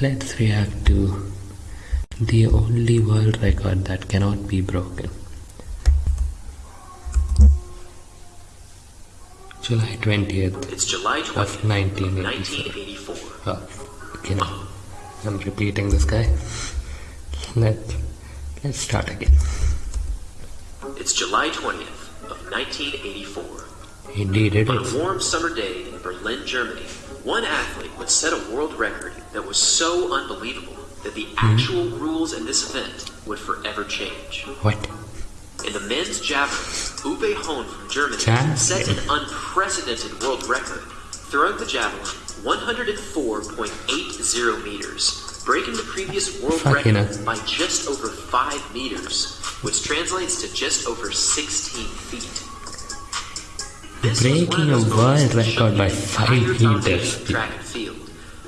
Let's react to the only world record that cannot be broken. July 20th It's July of 20th, 1984. 1984. Oh, uh, okay, now I'm repeating this guy. Let let's start again. It's July 20th of 1984. Indeed, it On is. a warm summer day in Berlin, Germany, one athlete would set a world record that was so unbelievable that the actual hmm. rules in this event would forever change. What? In the men's javelin, Uwe Hahn from Germany set an unprecedented world record, throwing the javelin 104.80 meters, breaking the previous world Fucking record by just over 5 meters, which translates to just over 16 feet. Breaking one of those a world record by the five meters. of Track and field.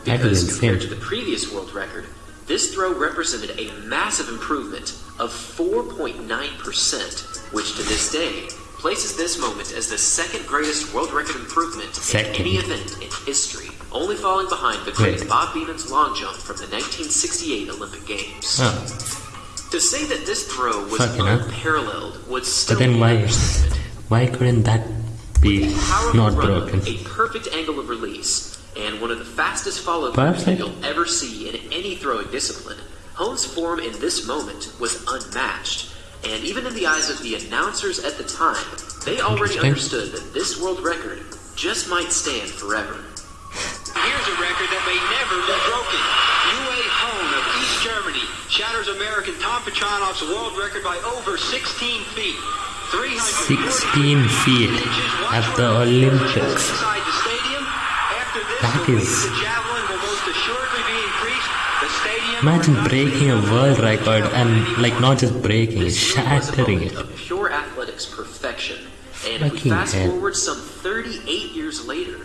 That is Because insane. compared to the previous world record, this throw represented a massive improvement of 4.9%, which to this day places this moment as the second greatest world record improvement Second. in any event in history, only falling behind the great Wait. Bob Beamon's long jump from the 1968 Olympic Games. Oh, To say that this throw was Fucking unparalleled would still but then be why? Why couldn't that be Powerful not run, broken? a perfect angle of release, and one of the fastest follow throughs that you'll ever see in any throwing discipline. Hohn's form in this moment was unmatched, and even in the eyes of the announcers at the time, they already understood that this world record just might stand forever. Here's a record that may never be broken. Uwe Hohn of East Germany shatters American Tom Petranoff's world record by over 16 feet. 16 feet at the Olympics. Inside the stadium. After this, That is- of the javelin will most assuredly be increased. The stadium Imagine breaking a world record and like not just breaking it, This really was a shattering it. Pure athletics perfection. And if we fast forward some 38 years later,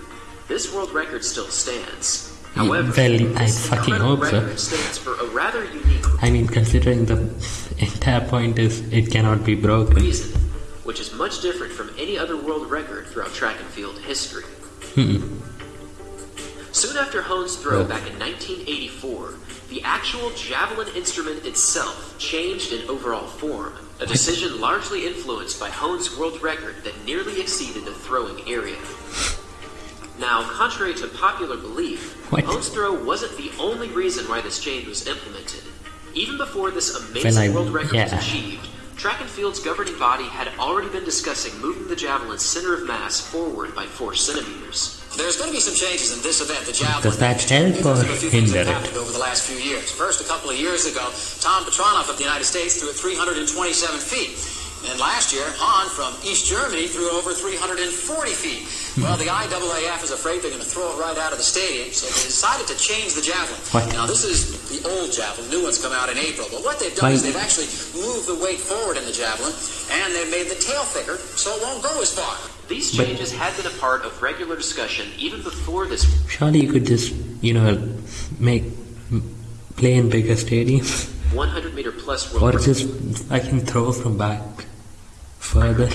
this world record still stands. However, well, I fucking hope so. stands for a rather unique I mean, considering the entire point is it cannot be broken. reason, which is much different from any other world record throughout track and field history. Soon after Hohn's throw back in 1984, the actual javelin instrument itself changed in overall form, a decision largely influenced by Hohn's world record that nearly exceeded the throwing area. Now, contrary to popular belief, What? Hohn's throw wasn't the only reason why this change was implemented. Even before this amazing I- world record was achieved, Track and Field's governing body had already been discussing moving the javelin's center of mass forward by 4 centimeters. There's going to be some changes in this event, the javelin. Does that help because or a few things hinder it? happened over the last few years. First, a couple of years ago, Tom Petranoff of the United States threw it 327 feet. And last year, Hahn from East Germany threw over 340 feet. Well, the IAAF is afraid they're going to throw it right out of the stadium, so they decided to change the javelin. What? Now, this is the old javelin. New ones come out in April. But what they've done Why- is they've actually moved the weight forward in the javelin, and they've made the tail thicker so it won't go as far. These But- changes had been a part of regular discussion even before this. Surely you could just, you know, make play in bigger stadiums 100 meter plus world or just I can throw from back further.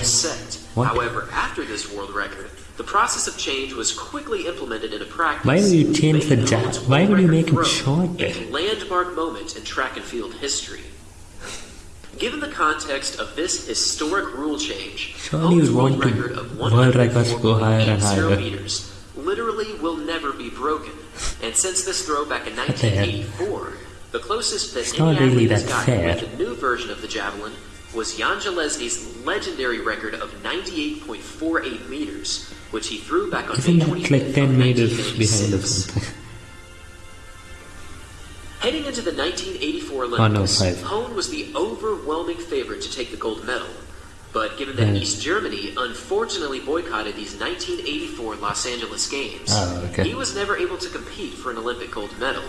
What? However, after this world record, the process of change was quickly implemented into practice. Why would you change the Hohn's why would you make it shorter? A landmark moment in track and field history. Given the context of this historic rule change, Surely world record of world records go higher and higher. meters literally will never be broken. And since this throw back in What the hell? 1984, the closest that It's any not really has gotten fair. with the new version of the javelin was Jan Železný's legendary record of 98.48 meters, which he threw back on Isn't May 25th like 10 of meters behind or 1986. something? Heading into the 1984 Oh, no, Olympics. Hohn was the overwhelming favorite to take the gold medal. But given that. East Germany unfortunately boycotted these 1984 Los Angeles Games, Oh, okay. he was never able to compete for an Olympic gold medal.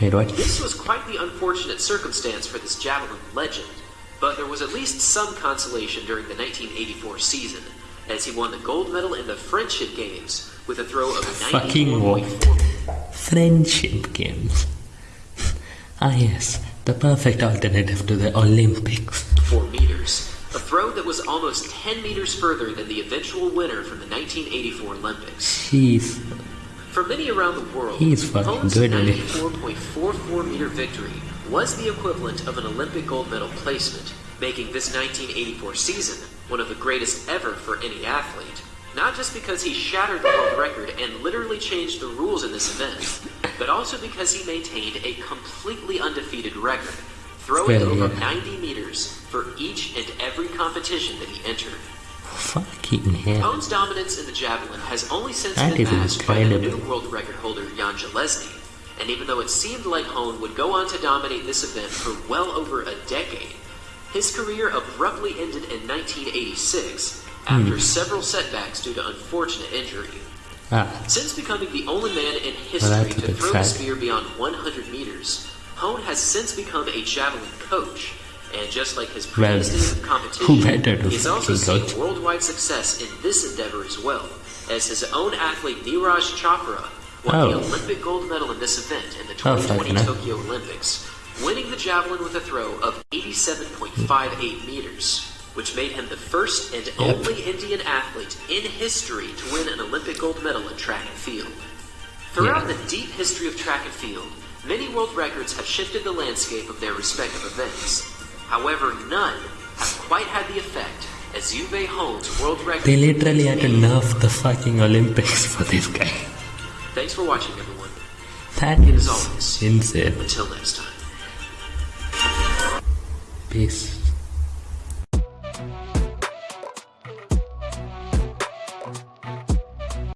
What? This was quite the unfortunate circumstance for this javelin legend, but there was at least some consolation during the 1984 season, as he won the gold medal in the Friendship Games with a throw of Fucking what? Friendship games. Ah, yes, the perfect alternative to the Olympics. four meters. A throw that was almost 10 meters further than the eventual winner from the 1984 Olympics. Jeez. For many around the world, He is fucking good at it. 94.44 meter victory was the equivalent of an Olympic gold medal placement, making this 1984 season one of the greatest ever for any athlete. Not just because he shattered the world record and literally changed the rules in this event, but also because he maintained a completely undefeated record, throwing over 90 meters for each and every competition that he entered. Fucking hell. Hohn's dominance in the javelin has only since That been matched by the new world record holder Jan Železný. And even though it seemed like Hohn would go on to dominate this event for well over a decade, his career abruptly ended in 1986 Hmm. after several setbacks due to unfortunate injury. Ah, Since becoming the only man in history a to throw the sad. spear beyond 100 meters, Hohn has since become a javelin coach. And just like his Well, of who competition, better to he's also seen worldwide success in this endeavor as well, as his own athlete Neeraj Chopra won the Oh. Olympic gold medal in this event in the Oh, 2020 fucking hell. Tokyo Olympics, winning the javelin with a throw of 87.58 meters, which made him the first and only Indian athlete in history to win an Olympic gold medal in track and field. Throughout Yeah. the deep history of track and field, many world records have shifted the landscape of their respective events. However, none have quite had the effect as Uwe Hohn's world record. they literally had to nerf the fucking Olympics for this guy. Thanks for watching, everyone. That As always. insane. Until next time. Peace.